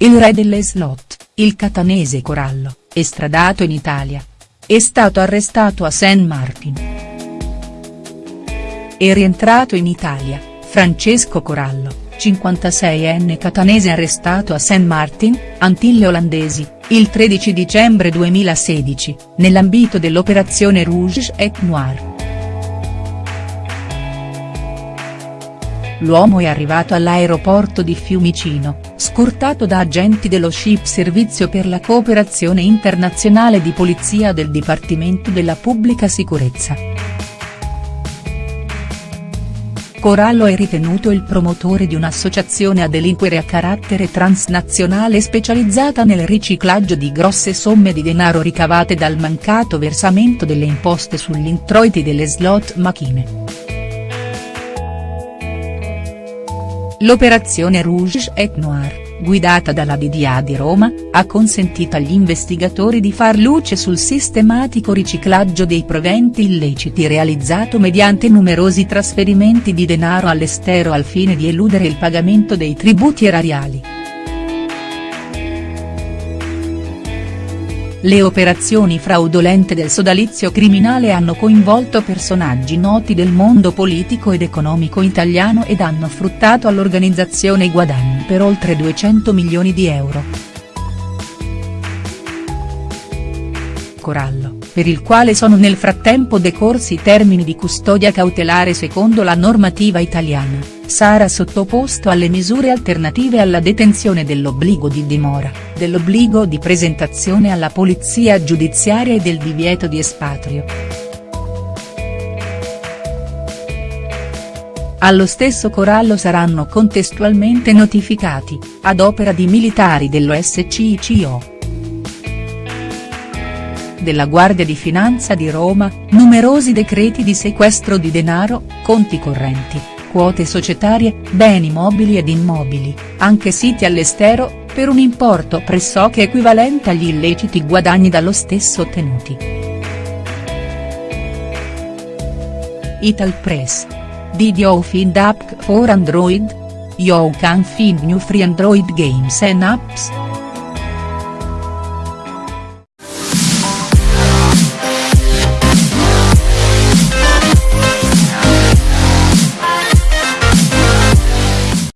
il re delle slot, il catanese Corallo, estradato in Italia. È stato arrestato a St. Martin. È rientrato in Italia, Francesco Corallo, 56enne catanese arrestato a St. Martin, Antille Olandesi, il 13 dicembre 2016, nell'ambito dell'operazione Rouge et Noir. L'uomo è arrivato all'aeroporto di Fiumicino, scortato da agenti dello SHIP Servizio per la Cooperazione Internazionale di Polizia del Dipartimento della Pubblica Sicurezza. Corallo è ritenuto il promotore di un'associazione a delinquere a carattere transnazionale specializzata nel riciclaggio di grosse somme di denaro ricavate dal mancato versamento delle imposte sugli introiti delle slot machine. L'operazione Rouge et Noir, guidata dalla DDA di Roma, ha consentito agli investigatori di far luce sul sistematico riciclaggio dei proventi illeciti realizzato mediante numerosi trasferimenti di denaro all'estero al fine di eludere il pagamento dei tributi erariali. Le operazioni fraudolente del sodalizio criminale hanno coinvolto personaggi noti del mondo politico ed economico italiano ed hanno fruttato all'organizzazione guadagni per oltre 200 milioni di euro. Corallo per il quale sono nel frattempo decorsi i termini di custodia cautelare secondo la normativa italiana, sarà sottoposto alle misure alternative alla detenzione dell'obbligo di dimora, dell'obbligo di presentazione alla polizia giudiziaria e del divieto di espatrio. Allo stesso Corallo saranno contestualmente notificati, ad opera di militari dello SCICO della Guardia di Finanza di Roma, numerosi decreti di sequestro di denaro, conti correnti, quote societarie, beni mobili ed immobili, anche siti all'estero, per un importo pressoché equivalente agli illeciti guadagni dallo stesso ottenuti. Ital Press. Did you find app for Android? You can find new free Android games and apps.